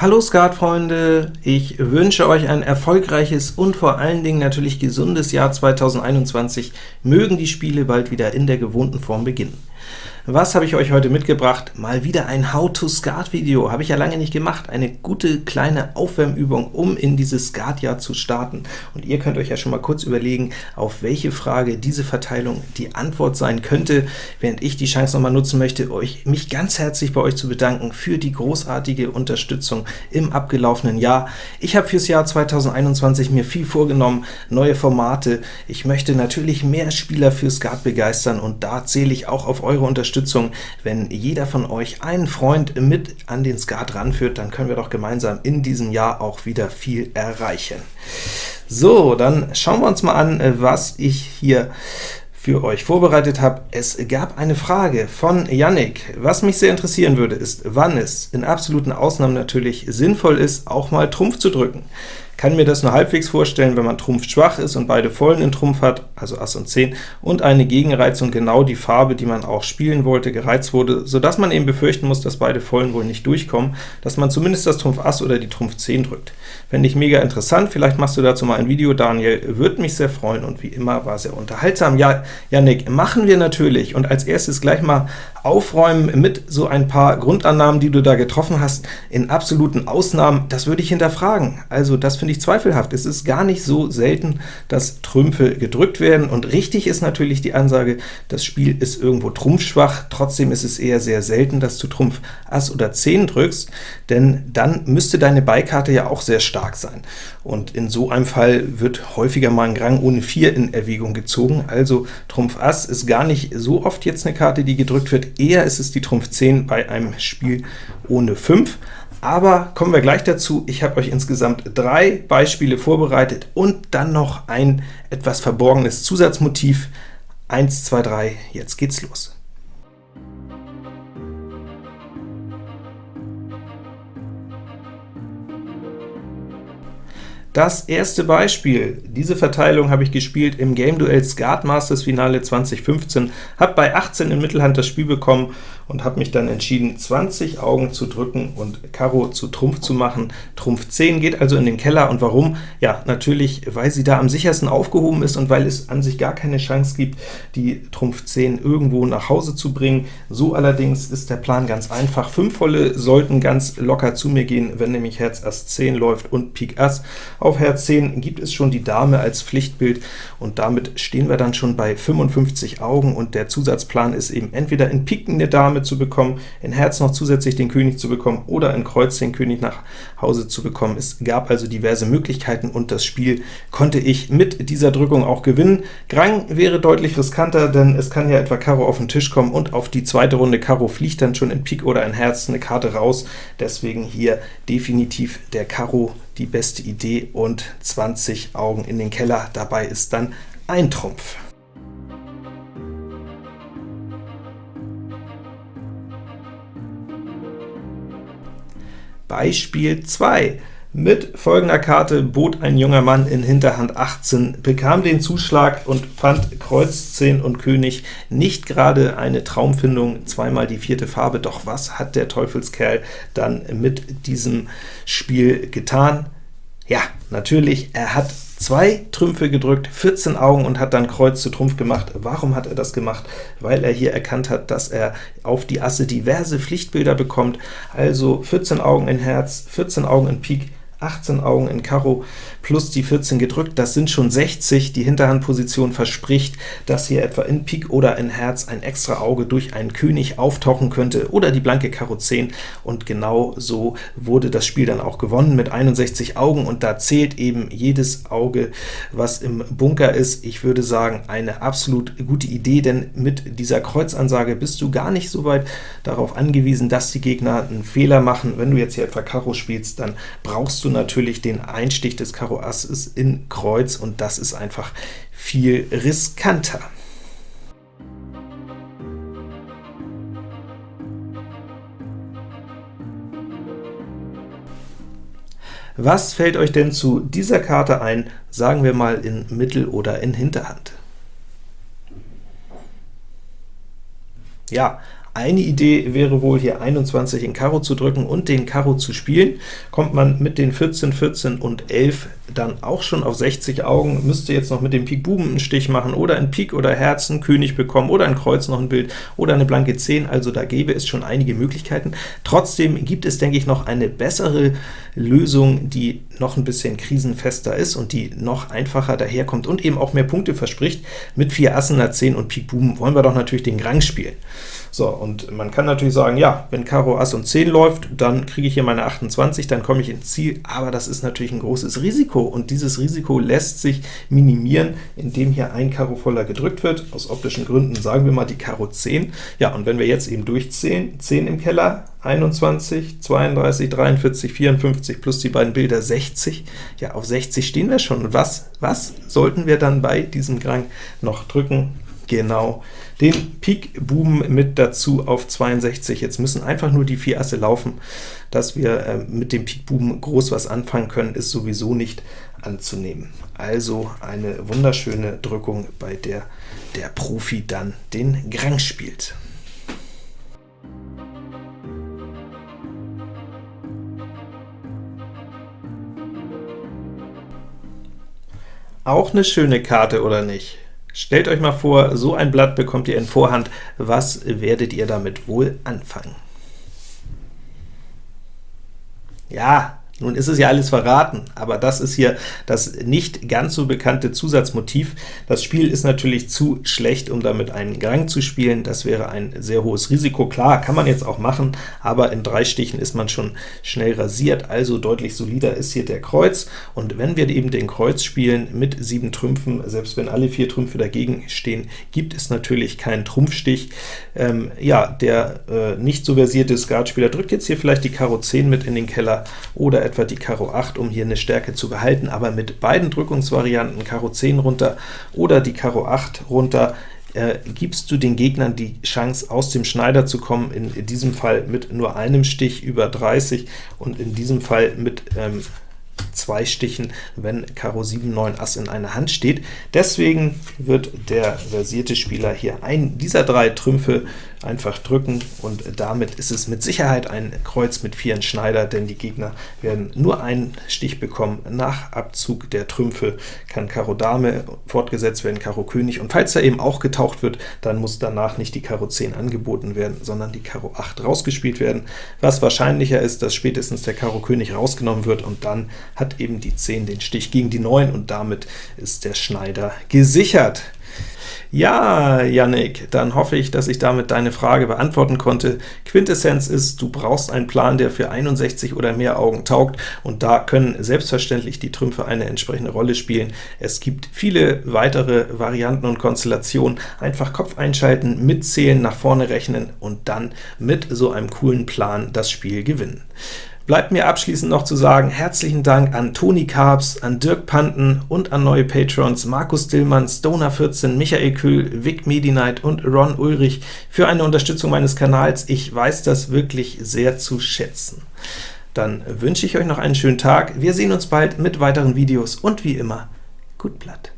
Hallo Skatfreunde, ich wünsche euch ein erfolgreiches und vor allen Dingen natürlich gesundes Jahr 2021. Mögen die Spiele bald wieder in der gewohnten Form beginnen. Was habe ich euch heute mitgebracht? Mal wieder ein How-to-Skat-Video, habe ich ja lange nicht gemacht. Eine gute kleine Aufwärmübung, um in dieses Skat-Jahr zu starten. Und ihr könnt euch ja schon mal kurz überlegen, auf welche Frage diese Verteilung die Antwort sein könnte, während ich die Chance noch mal nutzen möchte, euch mich ganz herzlich bei euch zu bedanken für die großartige Unterstützung im abgelaufenen Jahr. Ich habe fürs Jahr 2021 mir viel vorgenommen, neue Formate. Ich möchte natürlich mehr Spieler für Skat begeistern, und da zähle ich auch auf eure Unterstützung Unterstützung. Wenn jeder von euch einen Freund mit an den Skat ranführt, dann können wir doch gemeinsam in diesem Jahr auch wieder viel erreichen. So, dann schauen wir uns mal an, was ich hier für euch vorbereitet habe. Es gab eine Frage von Yannick. Was mich sehr interessieren würde, ist, wann es in absoluten Ausnahmen natürlich sinnvoll ist, auch mal Trumpf zu drücken kann mir das nur halbwegs vorstellen, wenn man Trumpf schwach ist und beide Vollen in Trumpf hat, also Ass und 10, und eine Gegenreizung genau die Farbe, die man auch spielen wollte, gereizt wurde, sodass man eben befürchten muss, dass beide Vollen wohl nicht durchkommen, dass man zumindest das Trumpf Ass oder die Trumpf 10 drückt. Fände ich mega interessant, vielleicht machst du dazu mal ein Video, Daniel, würde mich sehr freuen, und wie immer war sehr unterhaltsam. Ja, Janik, machen wir natürlich, und als erstes gleich mal aufräumen mit so ein paar Grundannahmen, die du da getroffen hast. In absoluten Ausnahmen, das würde ich hinterfragen. Also das finde ich zweifelhaft. Es ist gar nicht so selten, dass Trümpfe gedrückt werden, und richtig ist natürlich die Ansage, das Spiel ist irgendwo trumpfschwach, trotzdem ist es eher sehr selten, dass du Trumpf Ass oder 10 drückst, denn dann müsste deine Beikarte ja auch sehr stark sein. Und in so einem Fall wird häufiger mal ein Grang ohne 4 in Erwägung gezogen, also Trumpf Ass ist gar nicht so oft jetzt eine Karte, die gedrückt wird, eher ist es die Trumpf 10 bei einem Spiel ohne 5, aber kommen wir gleich dazu. Ich habe euch insgesamt drei Beispiele vorbereitet und dann noch ein etwas verborgenes Zusatzmotiv. 1, 2, 3, jetzt geht's los. Das erste Beispiel, diese Verteilung habe ich gespielt im Game Duell Skat Masters Finale 2015, habe bei 18 in Mittelhand das Spiel bekommen und habe mich dann entschieden, 20 Augen zu drücken und Karo zu Trumpf zu machen. Trumpf 10 geht also in den Keller, und warum? Ja, natürlich, weil sie da am sichersten aufgehoben ist und weil es an sich gar keine Chance gibt, die Trumpf 10 irgendwo nach Hause zu bringen. So allerdings ist der Plan ganz einfach. Fünf Volle sollten ganz locker zu mir gehen, wenn nämlich Herz Ass 10 läuft und Pik Ass. Auf Herz 10 gibt es schon die Dame als Pflichtbild, und damit stehen wir dann schon bei 55 Augen, und der Zusatzplan ist eben entweder in Piken eine Dame damit zu bekommen, in Herz noch zusätzlich den König zu bekommen oder in Kreuz den König nach Hause zu bekommen. Es gab also diverse Möglichkeiten, und das Spiel konnte ich mit dieser Drückung auch gewinnen. Grang wäre deutlich riskanter, denn es kann ja etwa Karo auf den Tisch kommen, und auf die zweite Runde Karo fliegt dann schon in Pik oder in Herz eine Karte raus. Deswegen hier definitiv der Karo die beste Idee, und 20 Augen in den Keller. Dabei ist dann ein Trumpf. Beispiel 2. Mit folgender Karte bot ein junger Mann in Hinterhand 18, bekam den Zuschlag und fand Kreuz 10 und König nicht gerade eine Traumfindung, zweimal die vierte Farbe, doch was hat der Teufelskerl dann mit diesem Spiel getan? Ja, natürlich, er hat zwei Trümpfe gedrückt, 14 Augen und hat dann Kreuz zu Trumpf gemacht. Warum hat er das gemacht? Weil er hier erkannt hat, dass er auf die Asse diverse Pflichtbilder bekommt, also 14 Augen in Herz, 14 Augen in Pik, 18 Augen in Karo plus die 14 gedrückt, das sind schon 60. Die Hinterhandposition verspricht, dass hier etwa in Pik oder in Herz ein extra Auge durch einen König auftauchen könnte oder die blanke Karo 10, und genau so wurde das Spiel dann auch gewonnen mit 61 Augen, und da zählt eben jedes Auge, was im Bunker ist. Ich würde sagen, eine absolut gute Idee, denn mit dieser Kreuzansage bist du gar nicht so weit darauf angewiesen, dass die Gegner einen Fehler machen. Wenn du jetzt hier etwa Karo spielst, dann brauchst du natürlich den Einstich des Karo Ass in Kreuz, und das ist einfach viel riskanter. Was fällt euch denn zu dieser Karte ein, sagen wir mal in Mittel- oder in Hinterhand? Ja, Eine Idee wäre wohl, hier 21 in Karo zu drücken und den Karo zu spielen. Kommt man mit den 14, 14 und 11 dann auch schon auf 60 Augen, müsste jetzt noch mit dem Pik Buben einen Stich machen, oder ein Pik oder Herzen, König bekommen, oder ein Kreuz noch ein Bild, oder eine blanke 10, also da gäbe es schon einige Möglichkeiten. Trotzdem gibt es, denke ich, noch eine bessere Lösung, die noch ein bisschen krisenfester ist und die noch einfacher daherkommt und eben auch mehr Punkte verspricht. Mit 4 Assen, einer 10 und Pik Buben wollen wir doch natürlich den Grang spielen. So, und man kann natürlich sagen, ja, wenn Karo Ass und 10 läuft, dann kriege ich hier meine 28, dann komme ich ins Ziel, aber das ist natürlich ein großes Risiko, und dieses Risiko lässt sich minimieren, indem hier ein Karo voller gedrückt wird. Aus optischen Gründen sagen wir mal die Karo 10. Ja, und wenn wir jetzt eben durchzählen, 10 im Keller, 21, 32, 43, 54 plus die beiden Bilder 60. Ja, auf 60 stehen wir schon. Und was, was sollten wir dann bei diesem Grang noch drücken? Genau, den Pik Buben mit dazu auf 62. Jetzt müssen einfach nur die vier Asse laufen. Dass wir äh, mit dem Pik Buben groß was anfangen können, ist sowieso nicht anzunehmen. Also eine wunderschöne Drückung, bei der der Profi dann den Grang spielt. Auch eine schöne Karte, oder nicht? Stellt euch mal vor, so ein Blatt bekommt ihr in Vorhand. Was werdet ihr damit wohl anfangen? Ja, nun ist es ja alles verraten, aber das ist hier das nicht ganz so bekannte Zusatzmotiv. Das Spiel ist natürlich zu schlecht, um damit einen Gang zu spielen. Das wäre ein sehr hohes Risiko. Klar, kann man jetzt auch machen, aber in drei Stichen ist man schon schnell rasiert, also deutlich solider ist hier der Kreuz. Und wenn wir eben den Kreuz spielen mit sieben Trümpfen, selbst wenn alle vier Trümpfe dagegen stehen, gibt es natürlich keinen Trumpfstich. Ähm, ja, der äh, nicht so versierte Skatspieler drückt jetzt hier vielleicht die Karo 10 mit in den Keller oder etwa die Karo 8, um hier eine Stärke zu behalten, aber mit beiden Drückungsvarianten, Karo 10 runter oder die Karo 8 runter, äh, gibst du den Gegnern die Chance, aus dem Schneider zu kommen, in, diesem Fall mit nur einem Stich über 30 und in diesem Fall mit ähm, zwei Stichen, wenn Karo 7, 9, Ass in einer Hand steht. Deswegen wird der versierte Spieler hier einen dieser drei Trümpfe einfach drücken, und damit ist es mit Sicherheit ein Kreuz mit vieren Schneider, denn die Gegner werden nur einen Stich bekommen. Nach Abzug der Trümpfe kann Karo Dame fortgesetzt werden, Karo König, und falls er eben auch getaucht wird, dann muss danach nicht die Karo 10 angeboten werden, sondern die Karo 8 rausgespielt werden, was wahrscheinlicher ist, dass spätestens der Karo König rausgenommen wird, und dann hat eben die 10 den Stich gegen die 9, und damit ist der Schneider gesichert. Ja, Yannick, dann hoffe ich, dass ich damit deine Frage beantworten konnte. Quintessenz ist, du brauchst einen Plan, der für 61 oder mehr Augen taugt, und da können selbstverständlich die Trümpfe eine entsprechende Rolle spielen. Es gibt viele weitere Varianten und Konstellationen. Einfach Kopf einschalten, mitzählen, nach vorne rechnen und dann mit so einem coolen Plan das Spiel gewinnen. Bleibt mir abschließend noch zu sagen, herzlichen Dank an Toni Karps, an Dirk Panten und an neue Patrons Markus Dillmann, Stoner14, Michael Kühl, Vic Medinight und Ron Ulrich für eine Unterstützung meines Kanals. Ich weiß das wirklich sehr zu schätzen. Dann wünsche ich euch noch einen schönen Tag. Wir sehen uns bald mit weiteren Videos und wie immer, gut Blatt.